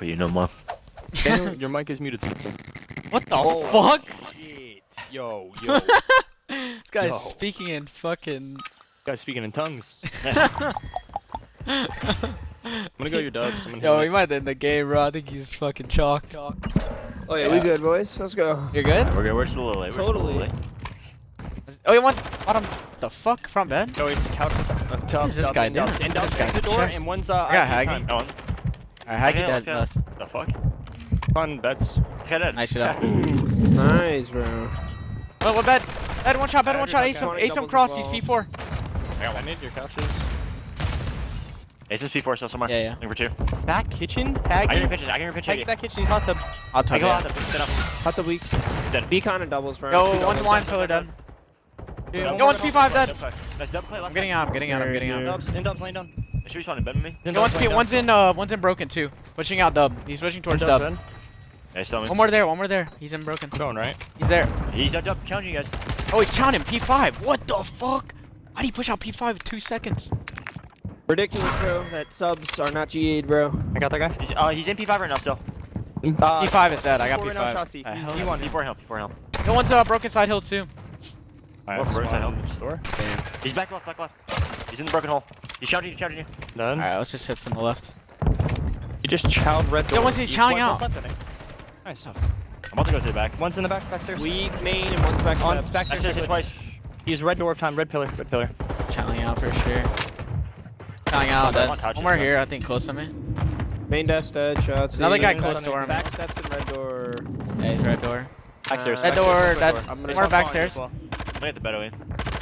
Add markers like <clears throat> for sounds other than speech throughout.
Oh, you know more. Daniel, your mic is muted. What the Oh. fuck? Shit. Yo, yo. <laughs> This guy's Yo. speaking in fucking. Guys speaking in tongues. <laughs> I'm gonna go your dubs. I'm gonna Yo, hit he might end the game, bro. I think he's fucking chalked. Oh yeah, we good, boys. Let's go. You're good? We're good. We're still a little late. We're still a little Totally. late. Oh, he wants bottom. The fuck? Front bed? No, he's couch. Uh, What is this guy doing? And What down is this guy the door, doing? and one's uh. I got ID Haggy. con. No one. Alright, how Okay, you let's dead left? The fuck? Fun bets. Get it. Nice shit up. Nice, bro. Well, what bet? Bed one shot, bed I one shot. your Ace him, couch. ace him cross. as He's. P4. I got one. Need your couches. Ace is P4 still somewhere. Yeah, yeah. Looking for two. Back kitchen. I got your Haggy. pictures. I got your pictures. Haggy back kitchen. He's hot tub. I'll I tug go out it. there. Sit up. Hot the week. Dead. Beacon and doubles, bro. Yo, Two one's doubles. line pillar done. Yeah, Yo, one's P5 dead. Double. Nice double play. I'm getting out, I'm getting out, I'm getting out. good. Dubs. In dubs. Lane down. They should be spawning bed with me. In Yo, one's, P, lane down. one's in, uh, one's in broken too. Pushing out dub. He's pushing towards dubs, dub. Ben. Yeah, he's. One more there, one more there. He's in broken. Going right. He's there. He's up, up, challenging you guys. Oh, he's counting P5. What the fuck? Why'd he push out P5 in two seconds? Ridiculous, bro. That subs are not G8, bro. I got that guy. He's, uh, he's in P5 right now still. Uh, P5 is dead. I got P4 right now, P5. Uh, He's hell. D1. P4 help, P4 help. No one's uh, broken side hill too. Alright, What, where's that help? Store. He's back left, back left. He's in the broken hole. He's shouting, he's shouting you. Done. Alright, let's just hit from the left. He just chowed red door. Yo, once he's chowing out. Left, I think. Nice. I'm about to go to the back. One's in the back, backstairs. Weak main and one's back On steps. back Actually, hit twice. He's red door of time, red pillar, red pillar. Chowing out for sure. Chowing out, One dead. One more here, I think, close to me. Main desk dead. Shots. Another guy Main close to on him. Back steps and red door. Yeah, he's red door. Backstairs. Uh, That backstairs, door, red that- door. I'm gonna There's more one backstairs. falling Look at the bed away.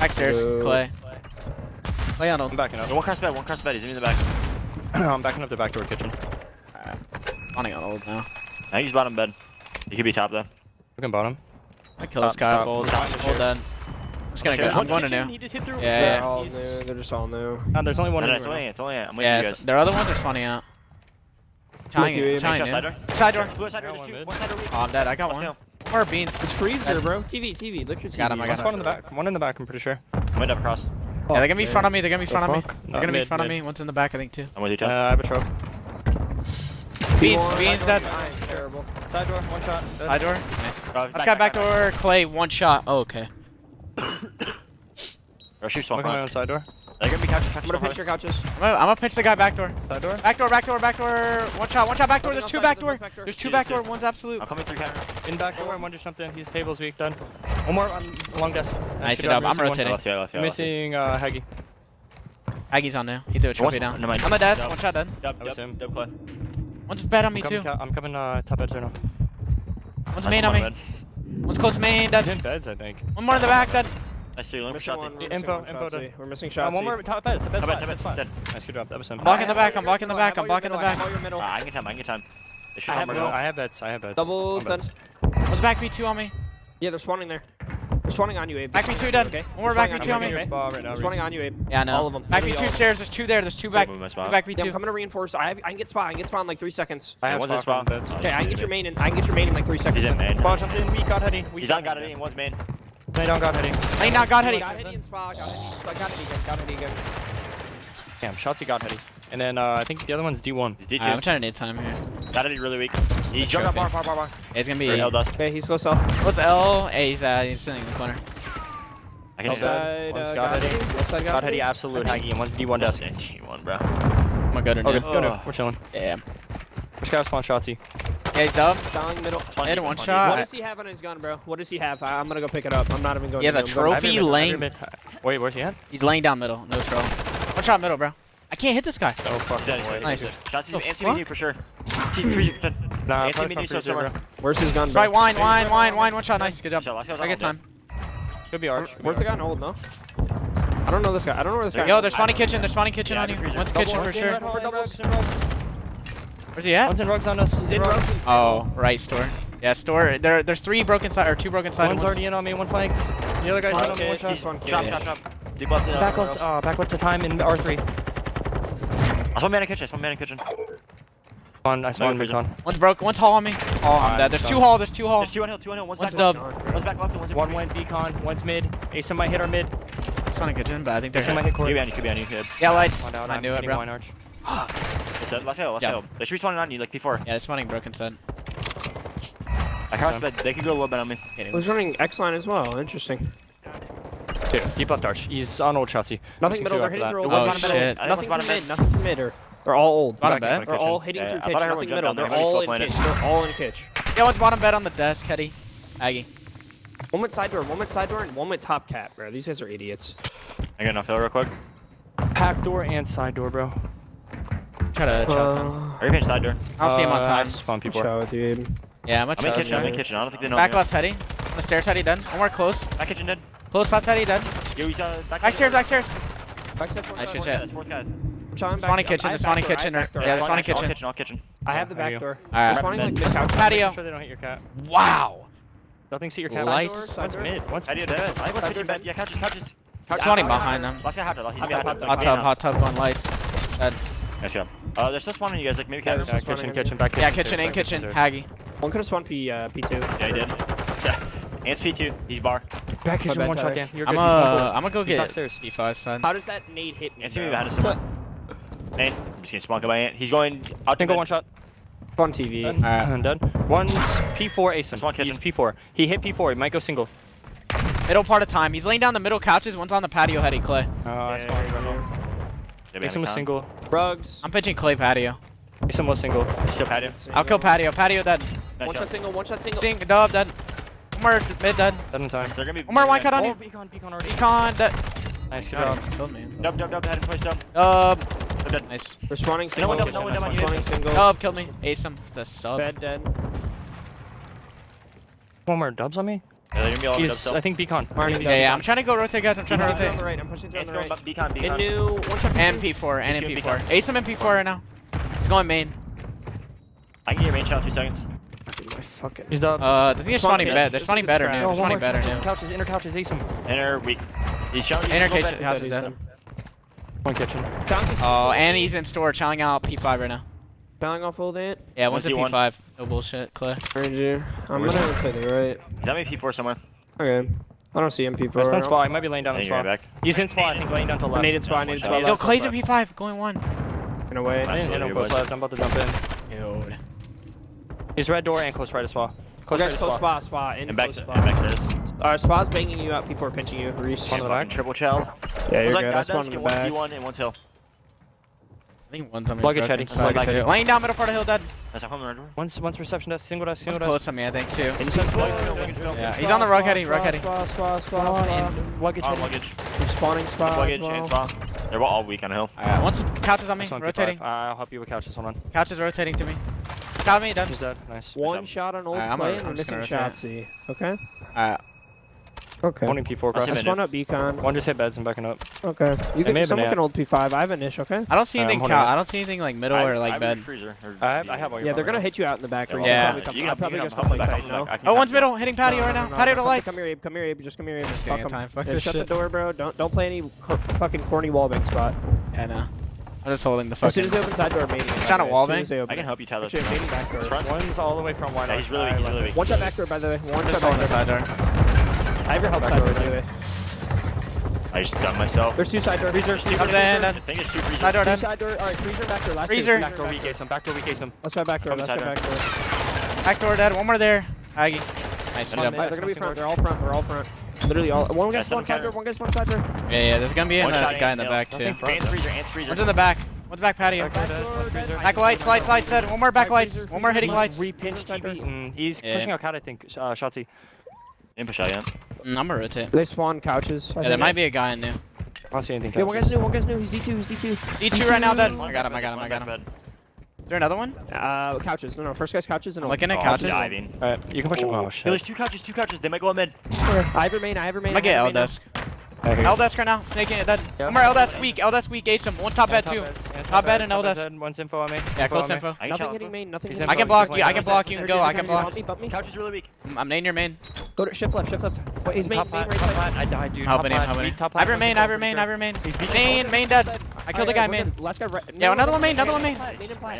Backstairs, Boo. Clay. Clay on as. I'm backing up. No, one cross bed, one cross bed. He's in the back. <clears throat> I'm backing up the back door kitchen. Spawning on old now. I think he's bottom bed. He could be top though. Looking bottom. I kill this guy stop. old. Stop. Old dead. I'm just gonna go. Sure. I'm One's going to new. He just hit through. Yeah, They're yeah. all new. They're just all new. Uh, there's only one No, no, in it's only, room. it's only, I'm waiting Yeah, for you guys. their other ones are spawning out. Chowing you, it. Abe. Chowing Make sure in. side door. Side door. Blue side door, Got one there's two. mid. One side door. Oh, I'm dead. I got Let's one. go. More beans. It's freezer, bro. TV, TV. Look your TV. Got him, I got one in the back. One in the back, I'm pretty sure. I'm up across. Yeah, they're gonna be in front of me. They're gonna be in The front of me. They're No, gonna be in mid, front of me. One's in the back, I think, too. I'm with you, Uh. I have a choke. Beans, P1, beans, side dead. Terrible. Side door, one shot. dead. Side door. Nice. Uh, Let's got back door. Clay, one shot. Oh, okay. <coughs> Or shoot I'm swap on side door. They're gonna be couches, I'm gonna probably. pinch your couches. I'm gonna, I'm gonna pinch the guy back door. Side door. Back door, back door, back door. One shot, one shot, back door. There's two back door. back door. There's two back door. One's absolute. I'm coming through camera. In back door, and one just jumped in. His table's weak, done. One more on long desk. Nice job. I'm rotating. Left, yeah, left, yeah, missing uh, Haggy. Aggie's on now. He threw a trophy What's- down. no, mind. On the desk. Dub. One shot done. Dub, That was dub, him. dub clay. One's bad on me I'm too. I'm coming uh, top edge right now. One's main on me. One's close main. He's Dead. in beds, I think. One more in the back. Dead. Nice, so you're looking for Missing shots. Info, info Shotzi. We're missing shots. one more top beds, top beds. Top bed, top that's bed, fine. dead. Nice, good job. That was him. I'm blocking the back. I'm blocking the back. I'm blocking the back. middle. I can get time, I can get time. They should I have, have I have beds. I have beds. Doubles I'm done. beds. Back V2 on me. Yeah, they're spawning there. They're spawning on you, Abe. Back V2 spawning dead. Okay. One more back V2 on in me. your spot right now. They're spawning on you, Abe. Yeah, I know. All of them. Back V2 stairs. There's two there. There's two back. Move my Two Yeah, I'm V2. coming to reinforce. I, have, I can get spot. I can get spot in like three seconds. I have one's spot spot. from beds. Okay, I can get your main in. I can get your main in like three seconds. He's in main. Bunch in. We got heady. We He's on, got it in, one's main. Lay down, got heady. Lane down. God heady. Got Hetty in spot. Got Hetty. Got Hetty again. Got Hetty again. Damn, Shotzi got heady. And then uh, I think the other one's D1. He's I'm trying to need time here. Got it really weak. He Good jumped up bar, bar, bar, bar. Yeah, he's gonna be. L dust. Okay, he's low cell. What's L? Hey, he's uh, he's sitting in the corner. I can Left do that. One's Side, uh, got got Hetty. Hetty. Side Got got heady, absolute Haggy, and one's D1 desk. Yeah, T1, bro. I'm gonna go to Okay, go to. Oh. We're chilling. Yeah. Which guy's spawn Shotzi? Yeah, he's up. Styling middle. One Hit one D. shot. What does he have on his gun, bro? What does he have? I, I'm gonna go pick it up. I'm not even going. He has to a I'm trophy I have your mid, I have your lane. Wait, where's he at? He's laying down middle. No troll. One shot middle, bro. I can't hit this guy. Oh fuck. He's dead, he's dead, Nice. he's dead. Shots The is fuck? For sure. T- three- Nah, Yeah, probably see from so freezer, somewhere. bro. Where's his gun, bro? right. Wine, wine, wine, wine. One shot. Nice. Good job. Shot, last shot, I get last time. Could be Arch. Where's the guy on hold? No. I don't know this guy. I don't know where this guy. Yo, is. there's spawning kitchen. There's spawning kitchen Yeah, on you. freezer. One's kitchen for one's in sure. red hole, doubles, in rugs. Where's he at? One's in rugs on us. He's in rugs. Oh, right store. Yeah, store. There, there's three broken side or two broken side. One's already in on me, one flank. The other guy's in on me, one Okay, shot. one. Chop, Yeah. chop, chop. Deep uh, Back left, uh, back left to time in R3. I one man in kitchen, I one man in kitchen. One, I spawned freezer. mid con. One's broke. One's hall on me. Oh, I'm Alright, dead. There's two done. hall. There's two hall. There's two on hill, two on hill, one's, One's back dub. One's back left one's One went decon, one's mid. Ace might hit our mid. Spawning kitchen, but I think they're. Ace might hit Could court. be on you, dead. Last hill, last yeah. hill. They should be spawning on you like before. Yeah, they're spawning broken sun. I can't bet they can go a little bit on me. Anyways. He's running X line as well. Interesting. Dude, keep left arch. He's on old chassis. Nothing middle. They're hitting through. Oh, shit. Nothing from mid. Nothing from mid. They're all old. Bottom bed. They're all hitting through kitchen. Nothing middle. They're all in. They're all in kitchen. Yeah, one's bottom bed on the desk, Hetty. Aggie. One with side door, one with side door, and one with top cap, bro. These guys are idiots. I got enough hill real quick. Pack door and side door, bro. Try to chow time. Uh, Are you finished side door? I'll uh, see him on uh, time. Spawn people. Chow, dude. Yeah, I'm, I'm in kitchen. I'm in kitchen. I don't think they know. Back left Teddy. On the stairs Teddy. Done. One more close. Back kitchen dead. Close left Teddy. dead. Yo, he's, uh, back, back stairs. Back stairs. Back stairs. Nice good shit. Spawning kitchen. The spawning kitchen. Yeah, the spawning kitchen. All kitchen. I have the back door. All right. Spawning like. Patio. Sure they don't hit your cat. Wow. Nothing's hit your cat. Lights. One's mid. One's mid. I was hitting bed. Yeah, couches. Couches. Couch behind them. Hot tub. Hot tub on lights. Dead. Nice job. Uh, there's just one of you guys, like maybe yeah, kitchen, kitchen, kitchen, back yeah, kitchen, in kitchen, Haggy. One could have spawned P, uh, P2. Yeah, he did. <laughs> Yeah. Ants P2, he's bar. Back kitchen, one shot, again. You're I'm, uh, I'm gonna go get upstairs. P5 son. How does that nade hit me? Ant's gonna be behind us. Nate, I'm just gonna spawn by Ant. He's going out to go one shot. On TV. Alright, I'm done. One's P4 Asim. One He's P4. He hit P4. He might go single. Middle part of time. He's laying down the middle couches. One's on the patio heady, Clay. Oh, yeah, that's yeah, Make some someone single. Rugs. I'm pitching Clay patio. Make some more single. Still patio. I'll kill patio. Patio dead. One shot. shot single, one shot single. Sing, dub, dead. One mid dead. Dead in time. They're gonna be one more one cut on oh, you. Beacon, beacon already. Beacon dead. Nice, job. Killed me. Dub, dub, dub, head and push, dub. Dub. Dub, dead. Nice. Responding single. No one, no no one, Responding. Dub, killed me. Ace him. The sub. Bed dead. One more dubs on me? Yeah, they're. I think Beacon. Martin, yeah, yeah, I'm trying to go rotate, guys. I'm trying to rotate. Right, I'm pushing through it's on the right. Beacon, Beacon. And new MP4 and MP4. MP4. Ace some MP4 right now. It's going main. I can get main shot two seconds. Dude, fuck it. He's done. Uh, I think they're spawning better. They're spawning better now. They're spawning better now. Couches, inner couches, ace him. Inner weak. He's shouting. Inner couches, dead. One kitchen. Oh, and he's in store, chowing out P5 right now. Bowing off old ant? Yeah, one's a P5. No bullshit, Clay. Ranger. I'm Where's gonna play the right. Is that P4 somewhere? Okay. I don't see MP4. Right, stun spawn. He might be laying down the spawn. Back. He's in spawn. He's laying down to left. Needed spot. Needed spot. Yo, Clay's in P5. Going one. In a way. I didn't hit him close left. I'm about to jump in. Dude. He's red door and close right as well. Close okay, right close spot. Spot. In and back, close spot. And back there. Alright, spot's banging you out. P4 pinching you. Reese. On the back. Triple child. Yeah, you're good. I spawned in the back. One P1 and one's hill. I think one's on Luggage heading. Luggage heading. Laying down middle part of hill, dead. That's a home run. Once, once reception does single does single desk. close to me, I think, too. Yeah, he's on the rug heading, rug heading. Luggage heading. Luggage. Spawning spot. Luggage. They're all weak on hill. Alright, once couches on me, rotating. I'll help you with couches, hold on. Couch rotating to me. Got me, dead. He's dead, nice. One shot on old plane. I'm, missing shot C. Okay? Alright. Okay. One in P4 cross. I spawned up beacon. One just hit beds and backing up. Okay. You can, someone can hold P5. I have an ish, okay? I don't see anything cow. I don't see anything like middle I, or like I bed. Freezer, or I, have, I have all your Yeah, they're going to hit you out in the back. Yeah. yeah. You can, probably just come no? Oh, one's middle. Hitting patio right now. Patio to lights. Come here, Abe. Come here, Abe. Just come here, Abe. Just fuck time. Fuck this shut the door, bro. Don't don't play any fucking corny wallbang spot. Yeah, no. I'm just holding the fucking. As soon as they open side door, maybe. It's not a wall bang. I can help you, tell Actually. Front. One's all the way from one. Yeah, he's really, he's really. One shot back door, by the way. One shot back door. the side door. I have your help side door, by the way. I just done myself. There's two side doors. Freezer. Two I'm in. Side door. Side door. Alright, freezer back door. Last freezer. Back door. We case him. Back door. We case him. Let's try back door. Let's try back door. Back door dead. One more there. Aggie. Nice. One, they're gonna be front. They're all front. They're all front. Literally all. One guy's one side door. One guy's one side door. Yeah, yeah. There's gonna be a guy in the back too. And freezer. And freezer. One's in the back. What's back patio. Back lights, lights, lights, dead. One more back lights. One more hitting lights. Mm, he's pushing out cat, I think. Uh, Shotzi. You push yeah. I'm gonna rotate. They spawn couches. I yeah, there might be a guy in there. I don't see anything. Yeah, one guy's new, one guy's new. He's D2, he's D2. D2, D2 right now, dead. I got him, I got him, I got him. Bed. Is there another one? Uh, couches. No, no. First guy's couches. And I'm looking at oh, couches. Diving. All right, you can push. him. oh, oh shit. There's two couches. Two couches. They might go up mid. I have remain. I have remain. I get L desk. Right L-desk right now, snaking it. that. Yep. Umar, L-desk weak, L-desk weak, ace him. One top yeah, bed, too. Yeah, top, bed and L-desk. One's info on me. Yeah, close info. Nothing hitting main, nothing hitting I can block you, I can block you and go, I can block. Couch is really weak. Mm, I'm nade your main. Go to shift left, shift left. Wait, he's main, main right side. I died, dude. Helping him, helping him. I remain, I remain, I remain. Main, main dead. I killed the guy, main. Last guy right. Yeah, another one main, another one main.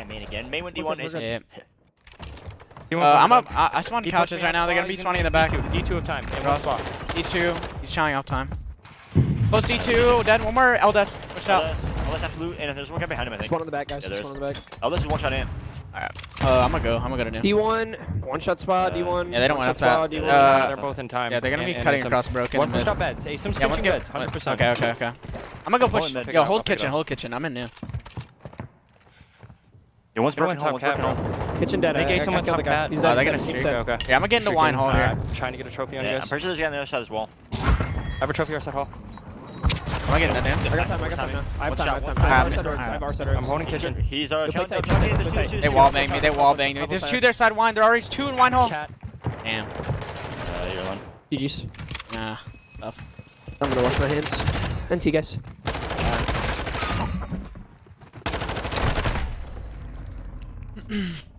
Main again. Main with D1 is. Yeah. Uh, I'm up. I, I spawned couches right now. They're gonna be spawning in the back. D2 of time. D2. He's chilling off time. Close D2. Dead. One more. L desk. Pushed out. Let's have to loot, and there's one guy behind him, I think. Spawn on the back, guys. Yeah, there Spawn is. on the back. This is one shot in. Alright. Uh, I'm gonna go. I'm gonna go to new. D1, one shot spot, Uh, D1. yeah, they don't want shot up spot. D1. Uh, they're both in time. Yeah, they're gonna be and cutting some- across broken. One and pushed mid. beds. Hey, some Yeah, let's get. beds. 100%. Okay, okay, okay. I'm gonna go push. Yo, I'll hold kitchen, hold kitchen. I'm in new. Yeah, one's broken hole, top one's broken cat, Kitchen dead. They gave I- I someone killed the top guy. cat. He's Oh, dead, they're gonna dead, he's streak. dead. Okay. Yeah, I'm gonna get in the wine hole here. Trying to get a trophy on Yeah, you I'm guys. pretty sure there's a guy on the other side as well. I have a trophy or set hall. Am I getting that in? I got time, I got time now. I have time, I have time. I have shot. our setter, I have our setter. I'm holding kitchen. He's, uh, Go play shot, tight, shot, play shot, tight, there's play two, tight. two, They two, wall banged me. They wall banged me. There's two their side wine. There are already two in wine hole. Damn. Uh, you're alone. GG's. Nah. I'm gonna wash my hands. NT, guys. <clears throat>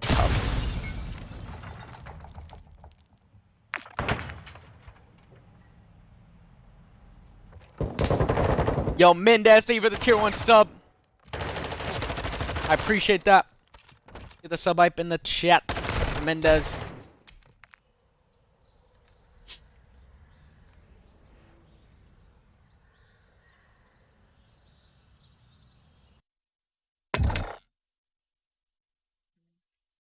Yo, Mendez, thank you for the tier one sub. I appreciate that. Get the sub hype in the chat. Mendez.